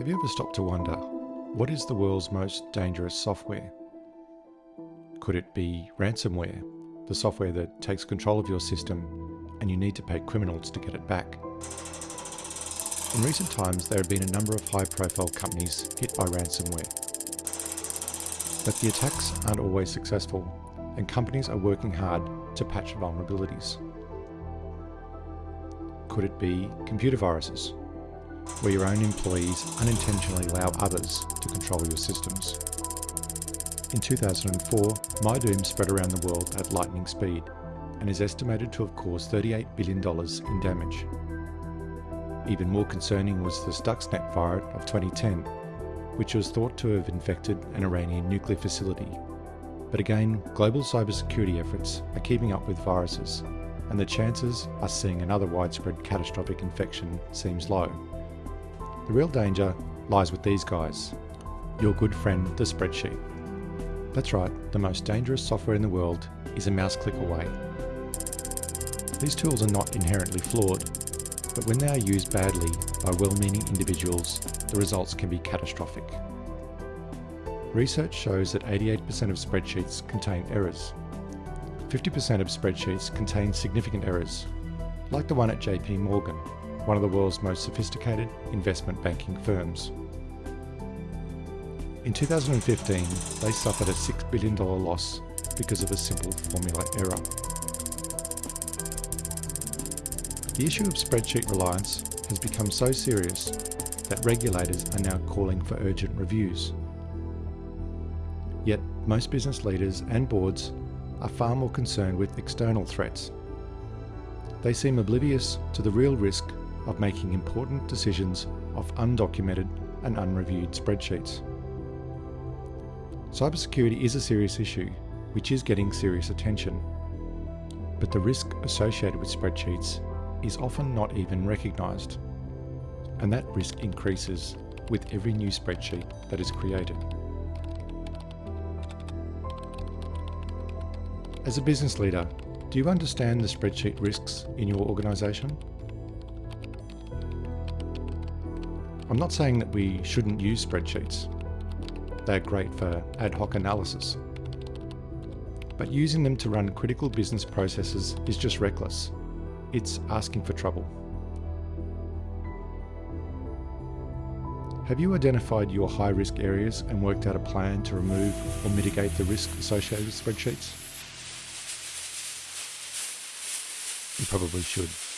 Have you ever stopped to wonder, what is the world's most dangerous software? Could it be ransomware, the software that takes control of your system and you need to pay criminals to get it back? In recent times, there have been a number of high-profile companies hit by ransomware. But the attacks aren't always successful, and companies are working hard to patch vulnerabilities. Could it be computer viruses, where your own employees unintentionally allow others to control your systems. In 2004, MyDoom spread around the world at lightning speed and is estimated to have caused $38 billion in damage. Even more concerning was the Stuxnet fire of 2010, which was thought to have infected an Iranian nuclear facility. But again, global cybersecurity efforts are keeping up with viruses, and the chances of seeing another widespread catastrophic infection seems low. The real danger lies with these guys. Your good friend, the spreadsheet. That's right, the most dangerous software in the world is a mouse click away. These tools are not inherently flawed, but when they are used badly by well-meaning individuals, the results can be catastrophic. Research shows that 88% of spreadsheets contain errors. 50% of spreadsheets contain significant errors, like the one at JP Morgan, one of the world's most sophisticated investment banking firms. In 2015, they suffered a $6 billion loss because of a simple formula error. The issue of spreadsheet reliance has become so serious that regulators are now calling for urgent reviews. Yet most business leaders and boards are far more concerned with external threats. They seem oblivious to the real risk of making important decisions off undocumented and unreviewed spreadsheets. Cybersecurity is a serious issue, which is getting serious attention. But the risk associated with spreadsheets is often not even recognised. And that risk increases with every new spreadsheet that is created. As a business leader, do you understand the spreadsheet risks in your organisation? I'm not saying that we shouldn't use spreadsheets. They're great for ad hoc analysis. But using them to run critical business processes is just reckless. It's asking for trouble. Have you identified your high risk areas and worked out a plan to remove or mitigate the risk associated with spreadsheets? You probably should.